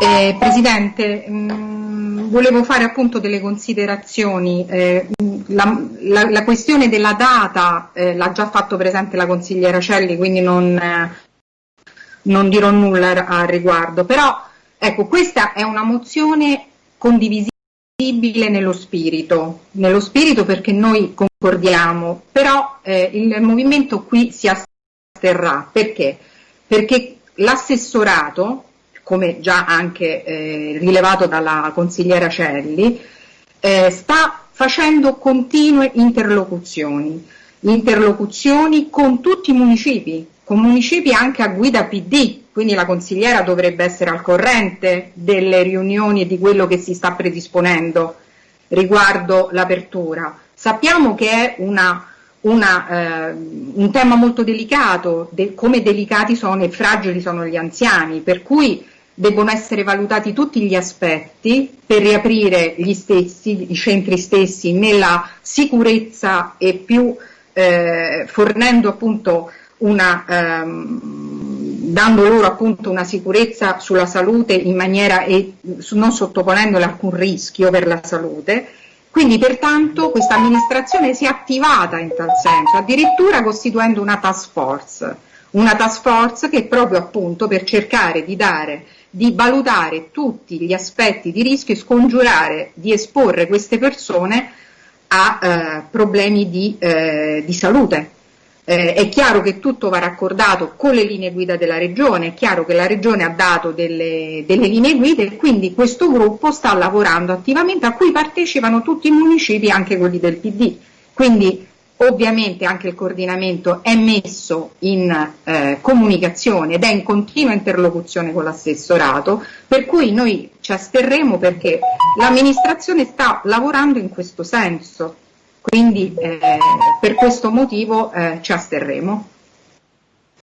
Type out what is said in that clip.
Eh, Presidente, mh, mm, volevo fare appunto delle considerazioni. Eh, la, la, la, questione della data eh, l'ha già fatto presente la consigliera Celli, quindi non, eh, non dirò nulla al riguardo. Però ecco, questa è una mozione condivisibile nello spirito, nello spirito perché noi concordiamo, però eh, il movimento qui si asterrà. Perché? Perché l'assessorato come già anche eh, rilevato dalla consigliera Celli, eh, sta facendo continue interlocuzioni, interlocuzioni con tutti i municipi, con municipi anche a guida PD, quindi la consigliera dovrebbe essere al corrente delle riunioni e di quello che si sta predisponendo riguardo l'apertura. Sappiamo che è una, una, eh, un tema molto delicato, de come delicati sono e fragili sono gli anziani, per cui debbono essere valutati tutti gli aspetti per riaprire gli stessi, i centri stessi nella sicurezza e più eh, fornendo appunto una, ehm, dando loro appunto una sicurezza sulla salute in maniera e non sottoponendole alcun rischio per la salute. Quindi pertanto questa amministrazione si è attivata in tal senso, addirittura costituendo una task force, una task force che proprio appunto per cercare di dare di valutare tutti gli aspetti di rischio e scongiurare di esporre queste persone a eh, problemi di, eh, di salute. Eh, è chiaro che tutto va raccordato con le linee guida della Regione, è chiaro che la Regione ha dato delle, delle linee guida e quindi questo gruppo sta lavorando attivamente a cui partecipano tutti i municipi, anche quelli del PD. Quindi Ovviamente anche il coordinamento è messo in eh, comunicazione ed è in continua interlocuzione con l'assessorato, per cui noi ci asterremo perché l'amministrazione sta lavorando in questo senso, quindi eh, per questo motivo eh, ci asterremo.